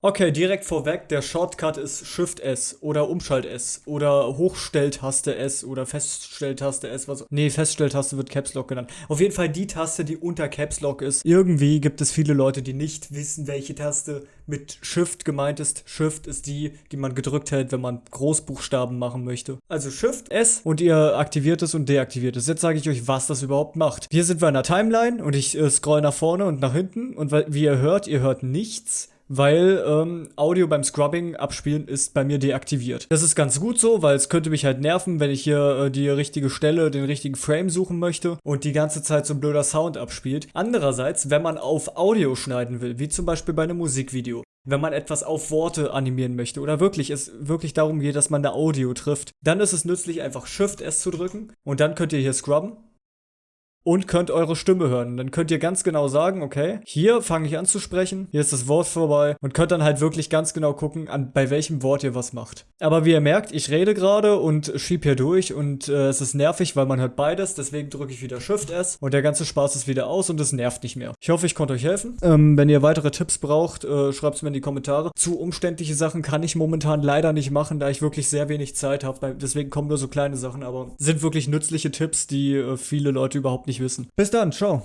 Okay, direkt vorweg, der Shortcut ist Shift S oder Umschalt S oder Hochstelltaste S oder Feststelltaste S, was. Nee, Feststelltaste wird Caps Lock genannt. Auf jeden Fall die Taste, die unter Caps Lock ist. Irgendwie gibt es viele Leute, die nicht wissen, welche Taste mit Shift gemeint ist. Shift ist die, die man gedrückt hält, wenn man Großbuchstaben machen möchte. Also Shift S und ihr aktiviert es und deaktiviert es. Jetzt sage ich euch, was das überhaupt macht. Hier sind wir in der Timeline und ich äh, scroll nach vorne und nach hinten und wie ihr hört, ihr hört nichts weil ähm, Audio beim Scrubbing abspielen ist bei mir deaktiviert. Das ist ganz gut so, weil es könnte mich halt nerven, wenn ich hier äh, die richtige Stelle, den richtigen Frame suchen möchte und die ganze Zeit so ein blöder Sound abspielt. Andererseits, wenn man auf Audio schneiden will, wie zum Beispiel bei einem Musikvideo, wenn man etwas auf Worte animieren möchte oder wirklich es wirklich darum geht, dass man eine Audio trifft, dann ist es nützlich, einfach Shift S zu drücken und dann könnt ihr hier scrubben und könnt eure Stimme hören. Dann könnt ihr ganz genau sagen, okay, hier fange ich an zu sprechen, hier ist das Wort vorbei und könnt dann halt wirklich ganz genau gucken, an, bei welchem Wort ihr was macht. Aber wie ihr merkt, ich rede gerade und schieb hier durch und äh, es ist nervig, weil man hört beides, deswegen drücke ich wieder Shift S und der ganze Spaß ist wieder aus und es nervt nicht mehr. Ich hoffe, ich konnte euch helfen. Ähm, wenn ihr weitere Tipps braucht, äh, schreibt es mir in die Kommentare. Zu umständliche Sachen kann ich momentan leider nicht machen, da ich wirklich sehr wenig Zeit habe. Deswegen kommen nur so kleine Sachen, aber sind wirklich nützliche Tipps, die äh, viele Leute überhaupt nicht wissen. Bis dann, ciao.